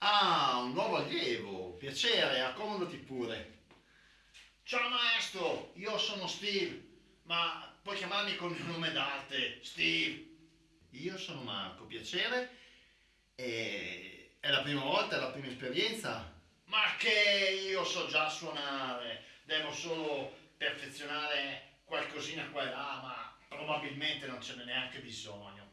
Ah, un nuovo allievo. Piacere, accomodati pure. Ciao maestro, io sono Steve, ma puoi chiamarmi con il nome d'arte, Steve. Io sono Marco, piacere. E... È la prima volta, è la prima esperienza. Ma che io so già suonare, devo solo perfezionare qualcosina qua e là, ma probabilmente non ce n'è neanche bisogno.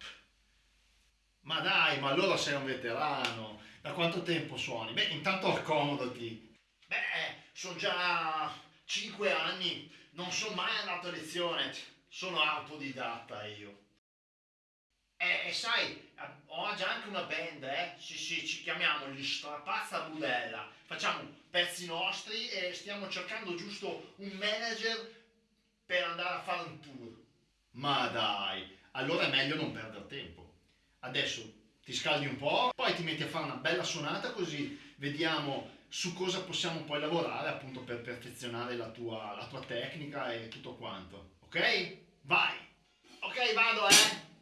Ma dai, ma allora sei un veterano. Da quanto tempo suoni? Beh, intanto accomodati. Beh, sono già 5 anni, non sono mai andato a lezione, sono autodidatta io. E, e sai, ho già anche una band, eh? Sì, sì, ci chiamiamo gli Strapazza Budella. Facciamo pezzi nostri e stiamo cercando giusto un manager per andare a fare un tour. Ma dai, allora è meglio non perdere tempo. Adesso ti scaldi un po', poi ti metti a fare una bella suonata così vediamo su cosa possiamo poi lavorare appunto per perfezionare la tua, la tua tecnica e tutto quanto. Ok? Vai! Ok, vado eh!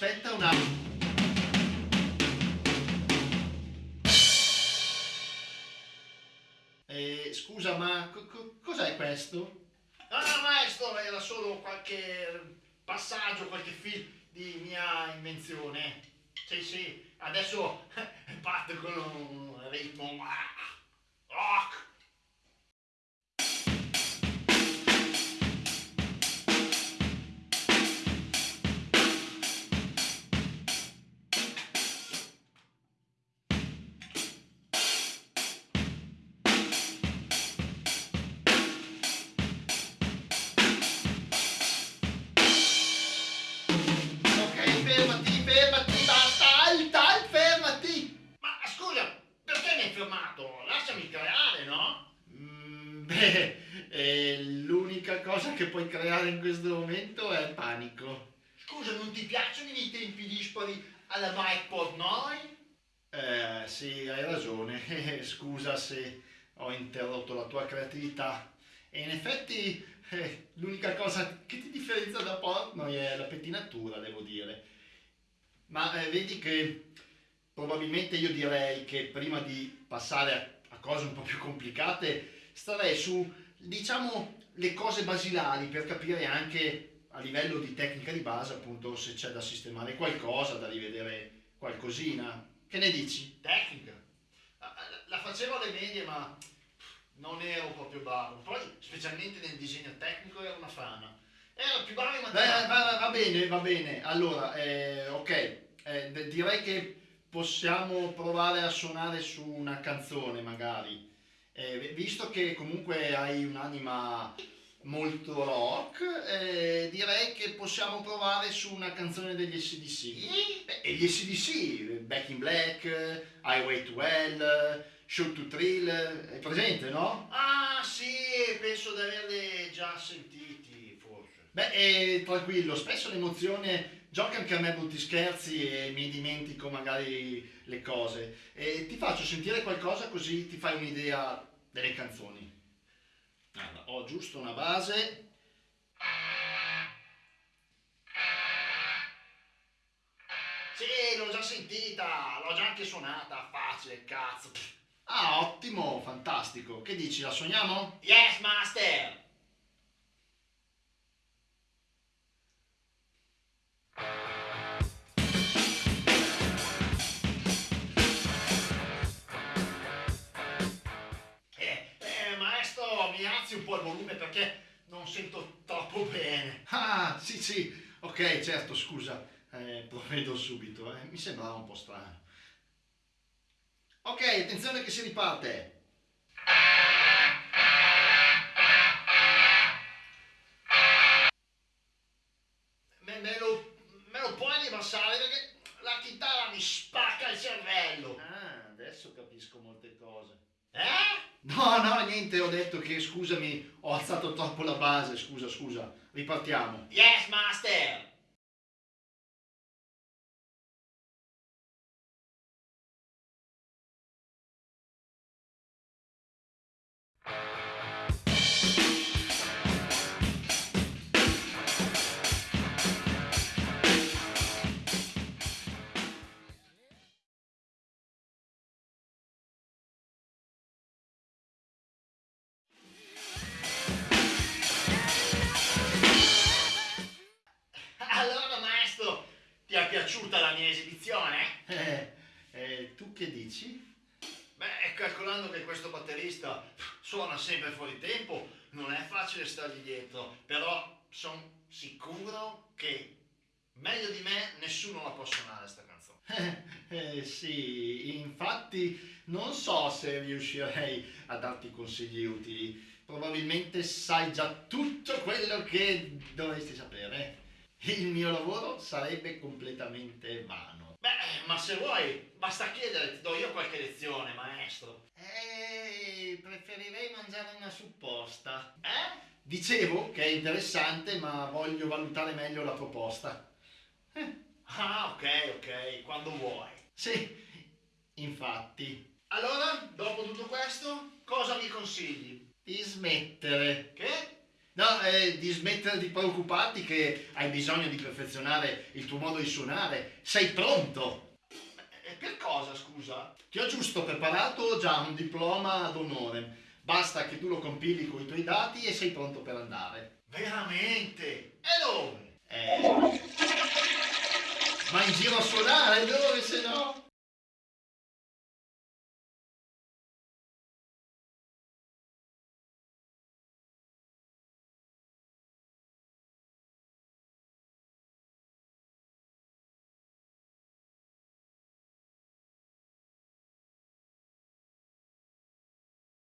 Aspetta un attimo. Eh, scusa, ma co co cos'è questo? Ah, maestro, era solo qualche passaggio, qualche film di mia invenzione. Sì, sì, adesso parte con un ritmo cosa che puoi creare in questo momento è il panico. Scusa, non ti piacciono i tempi dispari alla Mike Portnoy? Eh, sì, hai ragione. Scusa se ho interrotto la tua creatività. E in effetti eh, l'unica cosa che ti differenzia da Portnoy è la pettinatura, devo dire. Ma eh, vedi che probabilmente io direi che prima di passare a, a cose un po' più complicate starei su, diciamo, le cose basilari per capire anche a livello di tecnica di base appunto se c'è da sistemare qualcosa, da rivedere qualcosina. Che ne dici? Tecnica? La facevo alle medie ma non ero proprio bravo, poi specialmente nel disegno tecnico ero una frana. Ero più bravo in matematica. Va, va, bene, va bene. Allora, eh, ok, eh, direi che possiamo provare a suonare su una canzone magari. Eh, visto che comunque hai un'anima molto rock, eh, direi che possiamo provare su una canzone degli SDC. Beh, e gli SDC, Back in Black, Highway to Hell, Shoot to Thrill, è presente, no? Ah sì, penso di averli già sentiti forse. Beh, eh, tranquillo, spesso l'emozione gioca anche a me brutti scherzi e mi dimentico magari le cose. E ti faccio sentire qualcosa così ti fai un'idea delle canzoni. Allora, ho giusto una base. Sì, l'ho già sentita, l'ho già anche suonata, facile, cazzo. Ah, ottimo, fantastico. Che dici, la suoniamo? Yes, master! Il volume perché non sento troppo bene. Ah, sì, sì, ok, certo, scusa, eh, provvedo subito, eh. mi sembrava un po' strano. Ok, attenzione che si riparte. No, no, niente, ho detto che scusami, ho alzato troppo la base, scusa, scusa, ripartiamo. Yes, master! Mia esibizione? Eh, eh, tu che dici? Beh, calcolando che questo batterista suona sempre fuori tempo, non è facile stargli dietro, però sono sicuro che meglio di me nessuno la può suonare sta canzone. Eh, sì, infatti non so se riuscirei a darti consigli utili. Probabilmente sai già tutto quello che dovresti sapere. Il mio lavoro sarebbe completamente vano. Beh, ma se vuoi, basta chiedere, ti do io qualche lezione, maestro. Eh, preferirei mangiare una supposta. Eh? Dicevo che è interessante, ma voglio valutare meglio la proposta. Eh. Ah, ok, ok, quando vuoi. Sì, infatti. Allora, dopo tutto questo, cosa mi consigli? Di smettere. Che? No, eh, di smettere di preoccuparti che hai bisogno di perfezionare il tuo modo di suonare. Sei pronto. E per cosa, scusa? Ti ho giusto preparato già un diploma d'onore. Basta che tu lo compili con i tuoi dati e sei pronto per andare. Veramente? E dove? Eh... Ma in giro a suonare, dove se no?